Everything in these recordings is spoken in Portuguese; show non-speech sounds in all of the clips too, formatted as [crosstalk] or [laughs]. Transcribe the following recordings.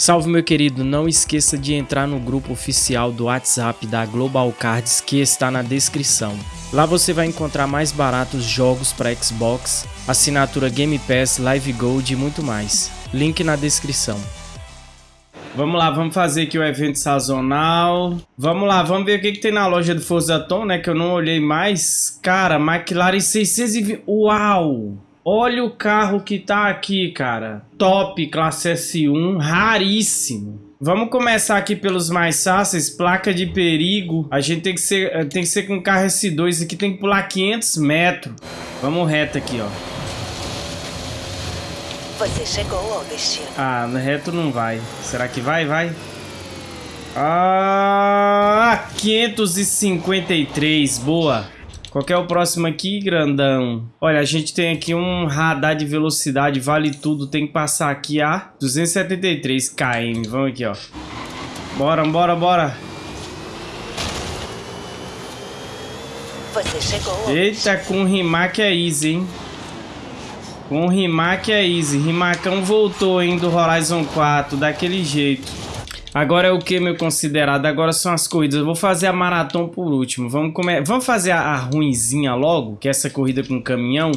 Salve meu querido, não esqueça de entrar no grupo oficial do WhatsApp da Global Cards que está na descrição. Lá você vai encontrar mais baratos jogos para Xbox, assinatura Game Pass, Live Gold e muito mais. Link na descrição. Vamos lá, vamos fazer aqui o evento sazonal. Vamos lá, vamos ver o que, que tem na loja do Forza Tom, né? Que eu não olhei mais. Cara, McLaren 620... Uau! Olha o carro que tá aqui, cara. Top, classe S1, raríssimo. Vamos começar aqui pelos mais fáceis. Placa de perigo. A gente tem que ser, eh, tem que ser com carro S2 aqui. Tem que pular 500 metros. Vamos reto aqui, ó. Você chegou ao destino. Ah, no reto não vai. Será que vai? Vai. Ah, 553. Boa. Qual é o próximo aqui, grandão? Olha, a gente tem aqui um radar de velocidade, vale tudo. Tem que passar aqui a 273 km. Vamos aqui, ó. Bora, bora, bora. Você chegou. Eita, com o Rimac é easy, hein? Com o Rimac é easy. Rimacão voltou, hein, do Horizon 4, daquele jeito. Agora é o que, meu considerado? Agora são as corridas. Eu vou fazer a maratona por último. Vamos, come... Vamos fazer a, a ruinzinha logo, que é essa corrida com caminhão.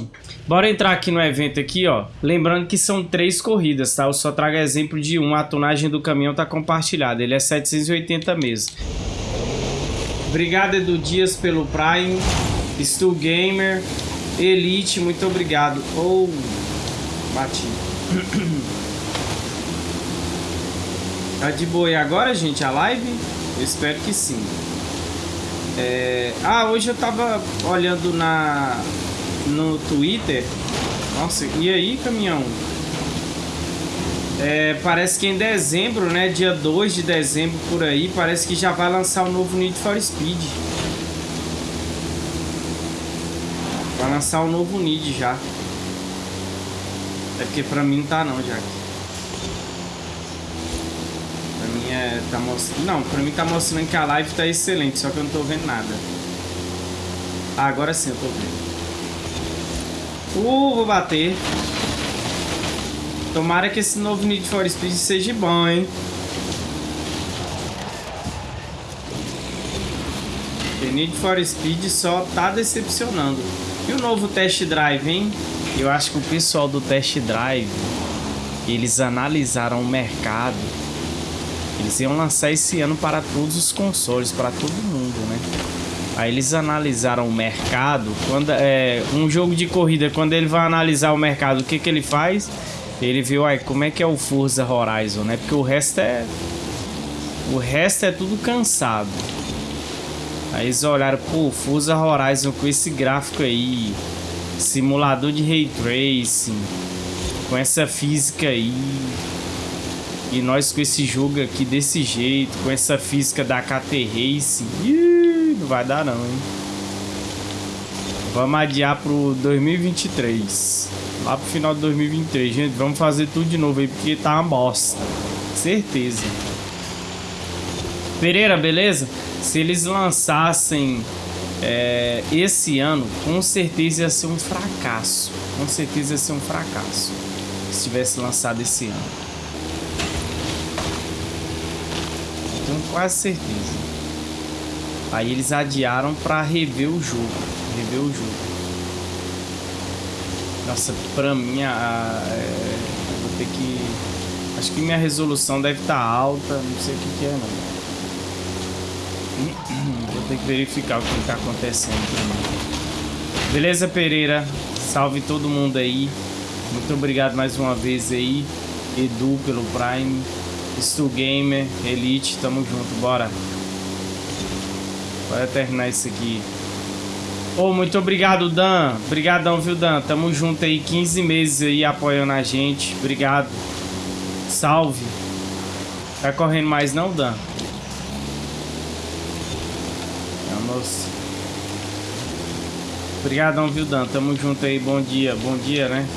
Bora entrar aqui no evento aqui, ó. Lembrando que são três corridas, tá? Eu só trago exemplo de uma. A tonagem do caminhão tá compartilhada. Ele é 780 mesmo. Obrigado, Edu Dias, pelo Prime. Stu Gamer. Elite, muito obrigado. Oh, bati. [clears throat] Tá de boa e agora, gente, a live? Eu espero que sim. É... Ah, hoje eu tava olhando na no Twitter. Nossa, e aí, caminhão? É, parece que em dezembro, né? Dia 2 de dezembro por aí, parece que já vai lançar o novo Need for Speed. Vai lançar o novo Need já. É porque pra mim não tá não, já tá mostrando... Não, pra mim tá mostrando que a live tá excelente, só que eu não tô vendo nada. Ah, agora sim eu tô vendo. Uh, vou bater. Tomara que esse novo Need for Speed seja bom, hein? O Need for Speed só tá decepcionando. E o novo Test Drive, hein? Eu acho que o pessoal do Test Drive, eles analisaram o mercado eles iam lançar esse ano para todos os consoles, para todo mundo, né? Aí eles analisaram o mercado. Quando é um jogo de corrida, quando ele vai analisar o mercado, o que que ele faz? Ele viu aí como é que é o Forza Horizon, né? Porque o resto é o resto é tudo cansado. Aí eles olharam, pô, Forza Horizon com esse gráfico aí, simulador de ray tracing, com essa física aí, e nós com esse jogo aqui desse jeito, com essa física da KT Race, ih, não vai dar não, hein? Vamos adiar pro 2023. Lá pro final de 2023, gente. Vamos fazer tudo de novo aí, porque tá uma bosta. Certeza. Pereira, beleza? Se eles lançassem é, esse ano, com certeza ia ser um fracasso. Com certeza ia ser um fracasso. Se tivesse lançado esse ano. Tenho quase certeza. Aí eles adiaram para rever o jogo. Rever o jogo. Nossa, pra mim, a, a, é, vou ter que... Acho que minha resolução deve estar tá alta, não sei o que, que é não. [clears throat] Vou ter que verificar o que está acontecendo. Beleza, Pereira? Salve todo mundo aí. Muito obrigado mais uma vez aí. Edu pelo Prime. Stu Gamer, Elite, tamo junto, bora. Bora terminar isso aqui. Oh, muito obrigado, Dan. Obrigadão, viu, Dan? Tamo junto aí, 15 meses aí apoiando a gente. Obrigado. Salve. Tá correndo mais não, Dan? Vamos. Obrigadão, viu, Dan? Tamo junto aí, bom dia. Bom dia, né?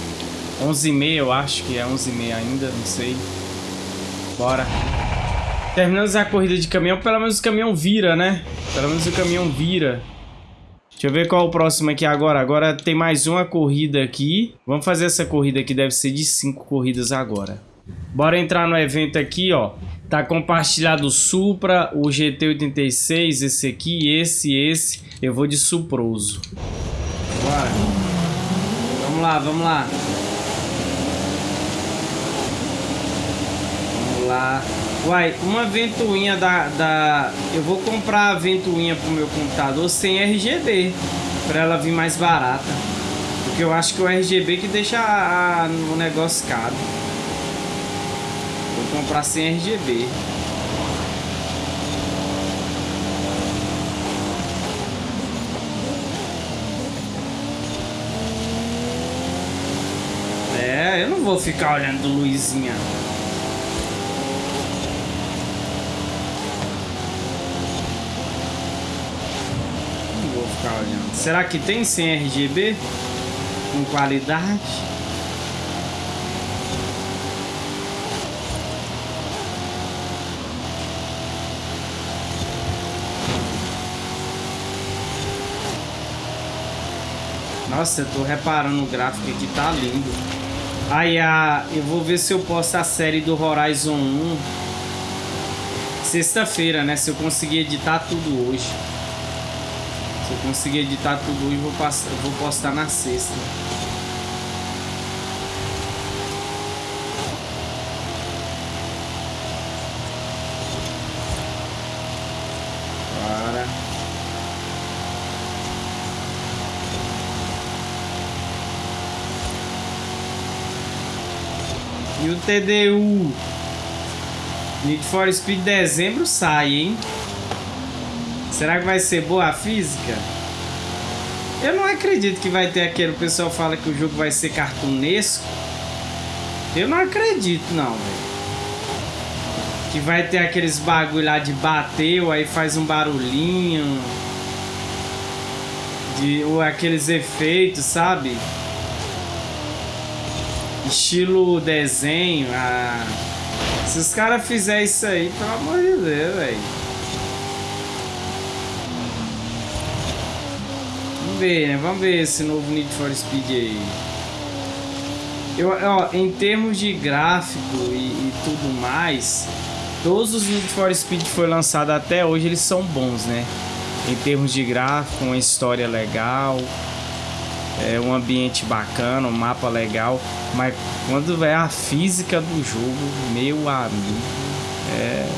11h30 eu acho que é 11h30 ainda, não sei. Bora. Terminamos a corrida de caminhão. Pelo menos o caminhão vira, né? Pelo menos o caminhão vira. Deixa eu ver qual é o próximo aqui agora. Agora tem mais uma corrida aqui. Vamos fazer essa corrida aqui. Deve ser de cinco corridas agora. Bora entrar no evento aqui, ó. Tá compartilhado o Supra, o GT86, esse aqui, esse, esse. Eu vou de Suproso. Bora. Vamos lá, vamos lá. Lá. Uai, uma ventoinha da, da... Eu vou comprar a ventoinha pro meu computador sem RGB. Pra ela vir mais barata. Porque eu acho que o RGB que deixa a, a, o negócio caro. Vou comprar sem RGB. É, eu não vou ficar olhando luzinha. Não vou ficar olhando. Será que tem sem RGB? Com qualidade? Nossa, eu tô reparando o gráfico aqui, tá lindo. Aí, a, eu vou ver se eu posto a série do Horizon 1 sexta-feira, né? Se eu conseguir editar tudo hoje. Eu conseguir editar tudo hoje, vou, passar, vou postar na sexta. Bora. E o TDU Need for Speed dezembro sai, hein? Será que vai ser boa a física? Eu não acredito que vai ter aquele... O pessoal fala que o jogo vai ser cartunesco. Eu não acredito, não, velho. Que vai ter aqueles bagulho lá de bateu, aí faz um barulhinho. De, ou aqueles efeitos, sabe? Estilo desenho. Ah. Se os caras fizerem isso aí, pelo amor de Deus, velho. Vamos ver, né? Vamos ver esse novo Need for Speed aí. Eu, ó, em termos de gráfico e, e tudo mais, todos os Need for Speed que foi lançado até hoje, eles são bons, né? Em termos de gráfico, uma história legal, é um ambiente bacana, um mapa legal, mas quando é a física do jogo, meu amigo, é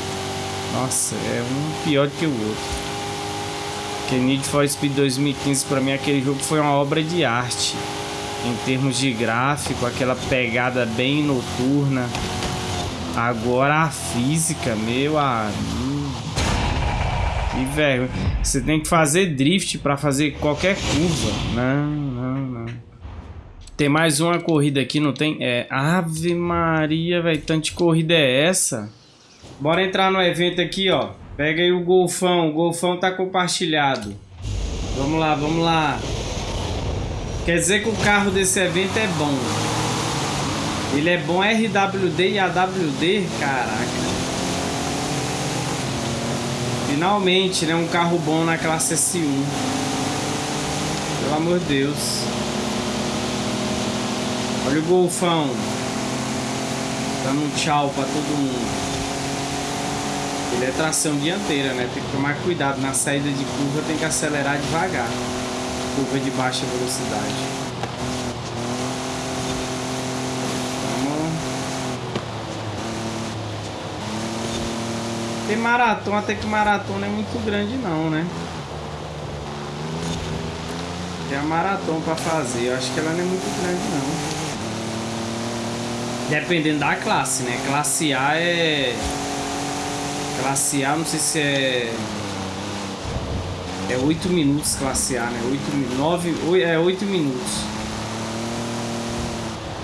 nossa, é um pior que o outro. Que Need for Speed 2015 para mim aquele jogo foi uma obra de arte em termos de gráfico, aquela pegada bem noturna. Agora a física, meu amigo. Que velho, você tem que fazer drift para fazer qualquer curva. Não, não, não. Tem mais uma corrida aqui, não tem? É, Ave Maria, velho, tanta corrida é essa? Bora entrar no evento aqui, ó. Pega aí o golfão, o golfão tá compartilhado. Vamos lá, vamos lá. Quer dizer que o carro desse evento é bom. Ele é bom RWD e AWD? Caraca. Finalmente, né? Um carro bom na classe S1. Pelo amor de Deus. Olha o golfão. Dando um tchau pra todo mundo. Ele é tração dianteira, né? Tem que tomar cuidado. Na saída de curva tem que acelerar devagar. Curva de baixa velocidade. Vamos. Tem maratona, até que maratona é muito grande não, né? Tem a maratona pra fazer. Eu acho que ela não é muito grande não. Dependendo da classe, né? Classe A é Classe A, não sei se é... É 8 minutos classe A, né? 8, 9, 8, é 8 minutos.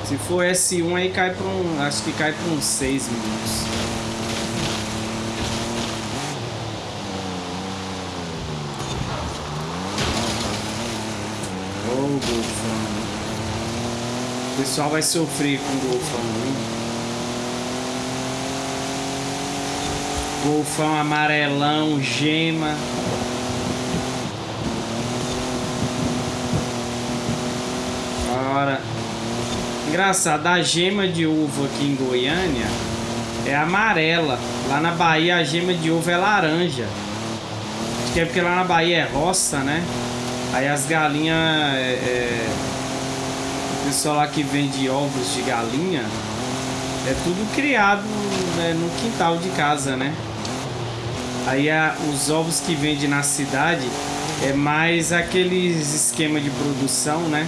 Se for S1 aí cai para um... Acho que cai para uns 6 minutos. Oh, golfão. O pessoal vai sofrer com o golfão, hein? Golfão amarelão, gema. Bora. Engraçado, a gema de ovo aqui em Goiânia é amarela. Lá na Bahia a gema de ovo é laranja. Acho que é porque lá na Bahia é roça, né? Aí as galinhas... É, é... O pessoal lá que vende ovos de galinha é tudo criado né, no quintal de casa, né? Aí a, os ovos que vende na cidade é mais aqueles esquema de produção, né?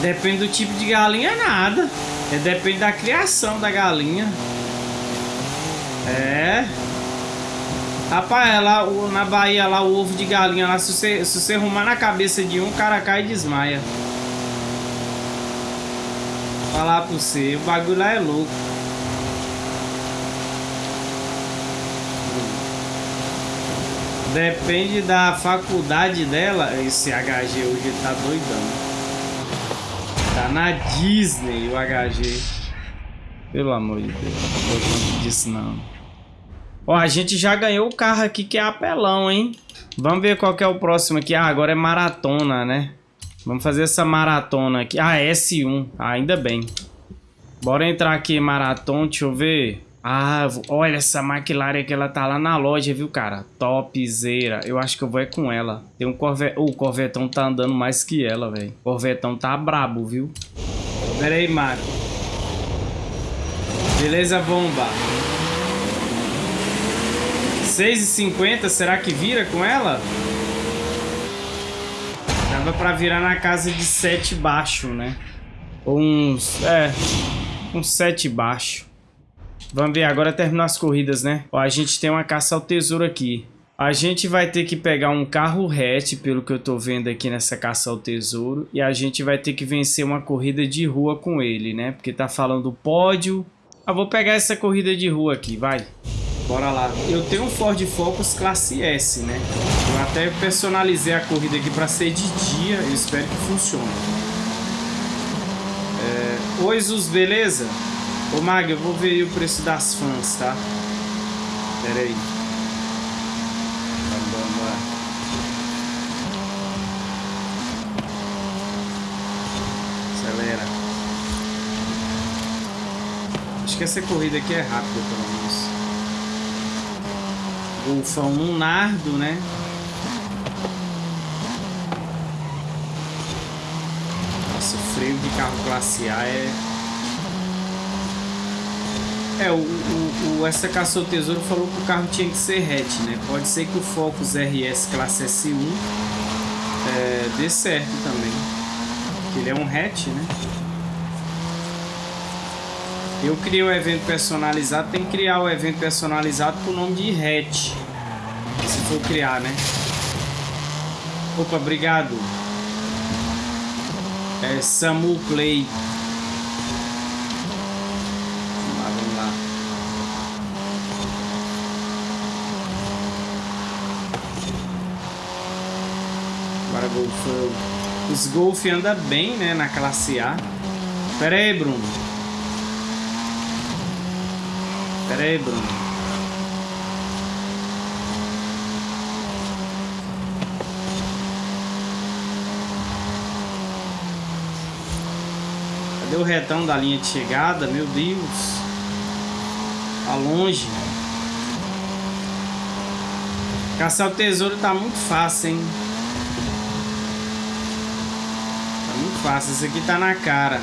Depende do tipo de galinha, é nada. É, depende da criação da galinha. É. Rapaz, lá na Bahia, lá o ovo de galinha, lá se você, se você arrumar na cabeça de um, o cara cai e desmaia. Falar pra você, o bagulho lá é louco. Depende da faculdade dela. Esse HG hoje tá doidão. Tá na Disney o HG. Pelo amor de Deus. Não conta disso não. Ó, a gente já ganhou o carro aqui que é apelão, hein? Vamos ver qual que é o próximo aqui. Ah, agora é maratona, né? Vamos fazer essa maratona aqui. Ah, S1. Ah, ainda bem. Bora entrar aqui em maratona. Deixa eu ver. Ah, olha essa McLaren que ela tá lá na loja, viu, cara? Topzera. Eu acho que eu vou é com ela. Tem um Corvette... Oh, o Corvetão tá andando mais que ela, velho. Corvetão tá brabo, viu? Pera aí, Mário. Beleza, bomba. 6,50, será que vira com ela? Dava pra virar na casa de 7 baixo, né? Uns... É... Uns 7 baixo. Vamos ver, agora terminar as corridas, né? Ó, a gente tem uma caça ao tesouro aqui. A gente vai ter que pegar um carro hatch, pelo que eu tô vendo aqui nessa caça ao tesouro. E a gente vai ter que vencer uma corrida de rua com ele, né? Porque tá falando pódio. Ah, vou pegar essa corrida de rua aqui, vai. Bora lá. Eu tenho um Ford Focus classe S, né? Eu até personalizei a corrida aqui para ser de dia. Eu espero que funcione. É... Oi, Zus, beleza? Ô Mag, eu vou ver o preço das fãs, tá? Pera aí. Acelera. Acho que essa corrida aqui é rápida, pelo menos. Golfão 1 Nardo, né? Nossa, o freio de carro classe A é é, o, o, o caçou tesouro falou que o carro tinha que ser hatch, né? Pode ser que o Focus RS classe S1 é, dê certo também. Ele é um hatch, né? Eu criei o um evento personalizado, tem que criar o um evento personalizado com o nome de hatch. Se for criar, né? Opa, obrigado. É Samu Play. Golfão. Os Golf anda bem, né, na classe A. Pera aí, Bruno. Pera aí, Bruno. Cadê o retão da linha de chegada? Meu Deus. Tá longe. Caçar o tesouro tá muito fácil, hein? Fácil. Isso aqui tá na cara.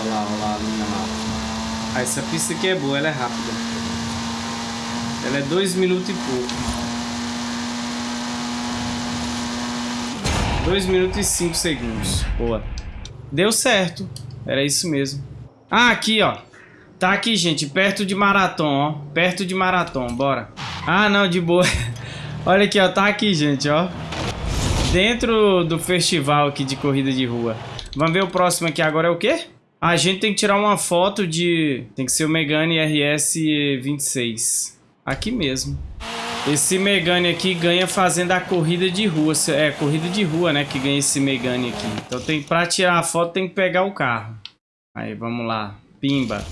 Olha lá, olha lá, a linha lá. Ah, essa pista aqui é boa, ela é rápida. Ela é dois minutos e pouco. Dois minutos e cinco segundos. Boa. Deu certo. Era isso mesmo. Ah, aqui, ó. Tá aqui, gente. Perto de Marathon, ó. Perto de Marathon. Bora. Ah, não. De boa. [laughs] Olha aqui, ó. Tá aqui, gente, ó. Dentro do festival aqui de corrida de rua. Vamos ver o próximo aqui agora é o quê? A gente tem que tirar uma foto de... Tem que ser o Megane RS26. Aqui mesmo. Esse Megane aqui ganha fazendo a corrida de rua. É, corrida de rua, né? Que ganha esse Megane aqui. Então tem, pra tirar a foto tem que pegar o carro. Aí, vamos lá. Pimba.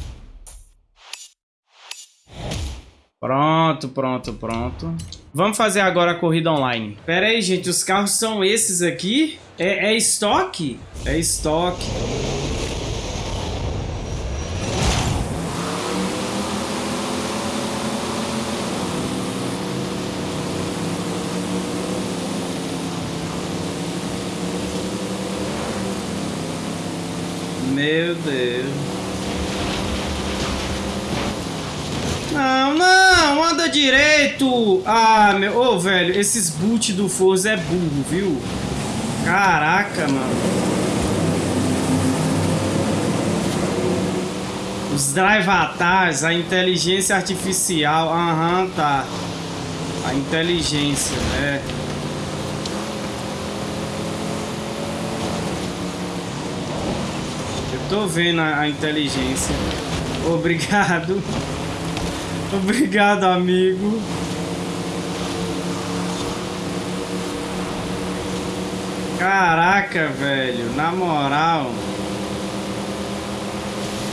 Pronto, pronto, pronto. Vamos fazer agora a corrida online. Pera aí, gente. Os carros são esses aqui? É, é estoque? É estoque. Meu Deus. Não, não, anda direito. Ah, meu... Ô, oh, velho, esses boot do Forza é burro, viu? Caraca, mano. Os drive avatars, a inteligência artificial. Aham, uhum, tá. A inteligência, né? Eu tô vendo a, a inteligência. Obrigado. [laughs] Obrigado, amigo. Caraca, velho. Na moral.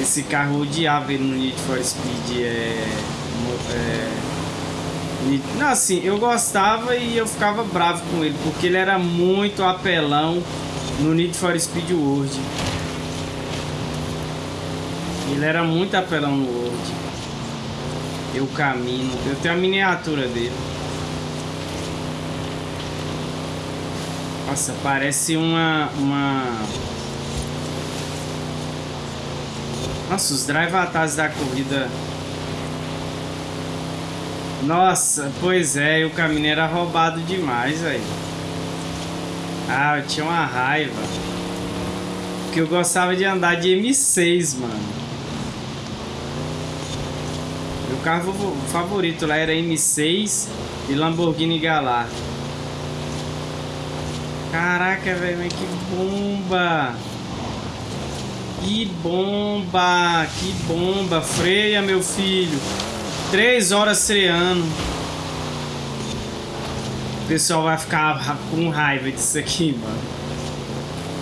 Esse carro odiava ele no Need for Speed. É... é... Não, assim, eu gostava e eu ficava bravo com ele. Porque ele era muito apelão no Need for Speed World. Ele era muito apelão no World. Eu caminho. Eu tenho a miniatura dele. Nossa, parece uma... uma... Nossa, os drive atrás da corrida... Nossa, pois é, o caminho era roubado demais, velho. Ah, eu tinha uma raiva. Porque eu gostava de andar de M6, mano. Carro favorito lá era M6 e Lamborghini Galar. Caraca, velho, que bomba! Que bomba! Que bomba! Freia, meu filho! Três horas freando. O pessoal vai ficar com raiva disso aqui, mano.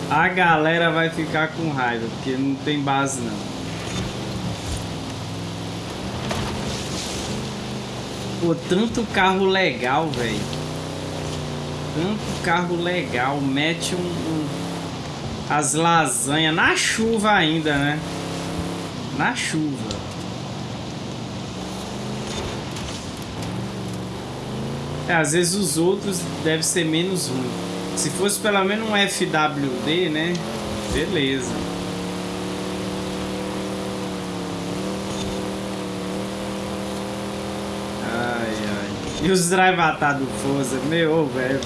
A galera vai ficar com raiva, porque não tem base não. Pô, tanto carro legal, velho. Tanto carro legal. Mete um, um, as lasanhas na chuva ainda, né? Na chuva. É, às vezes os outros devem ser menos ruim. Se fosse pelo menos um FWD, né? Beleza. E os drive do Forza, meu, velho.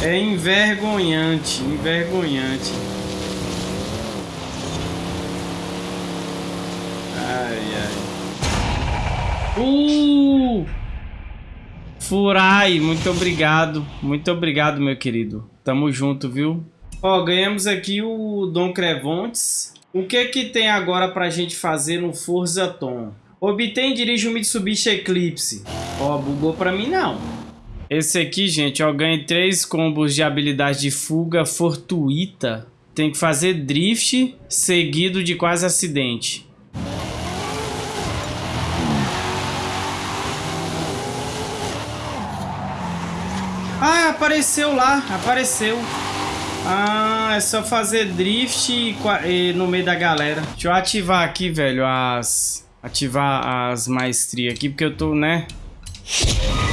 É envergonhante, envergonhante. Ai, ai. Uh! Furai, muito obrigado. Muito obrigado, meu querido. Tamo junto, viu? Ó, ganhamos aqui o Dom Crevontes. O que que tem agora pra gente fazer no Forza Tom? Obtém e dirige um Mitsubishi Eclipse. Ó, bugou pra mim não. Esse aqui, gente, ó, ganha três combos de habilidade de fuga fortuita. Tem que fazer drift seguido de quase acidente. Ah, apareceu lá, apareceu. Ah, é só fazer drift no meio da galera. Deixa eu ativar aqui, velho, as ativar as maestrias aqui, porque eu tô, né?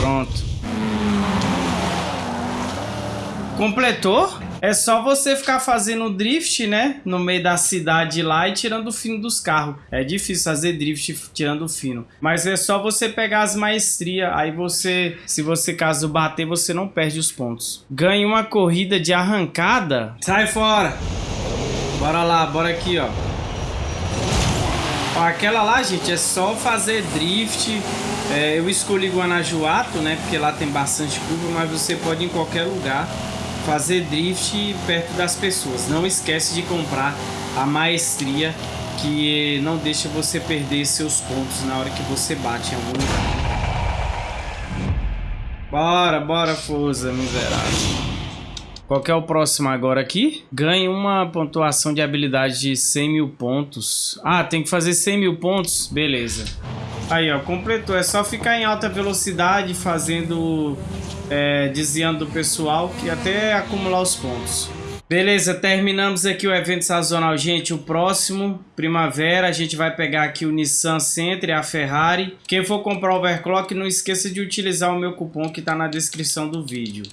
Pronto. Completou? É só você ficar fazendo drift, né? No meio da cidade lá e tirando o fino dos carros. É difícil fazer drift tirando o fino. Mas é só você pegar as maestrias. Aí você, se você caso bater, você não perde os pontos. Ganhe uma corrida de arrancada. Sai fora. Bora lá, bora aqui, ó. Aquela lá, gente, é só fazer drift. É, eu escolhi Guanajuato, né? Porque lá tem bastante curva, mas você pode em qualquer lugar fazer drift perto das pessoas. Não esquece de comprar a maestria que não deixa você perder seus pontos na hora que você bate em algum lugar. Bora, bora, Forza, miserável. Qual é o próximo agora aqui? Ganhe uma pontuação de habilidade de 100 mil pontos. Ah, tem que fazer 100 mil pontos? Beleza. Aí, ó, completou. É só ficar em alta velocidade, fazendo... É, desviando do pessoal, que até acumular os pontos. Beleza, terminamos aqui o evento sazonal. Gente, o próximo, primavera, a gente vai pegar aqui o Nissan Sentra e a Ferrari. Quem for comprar o overclock, não esqueça de utilizar o meu cupom que está na descrição do vídeo.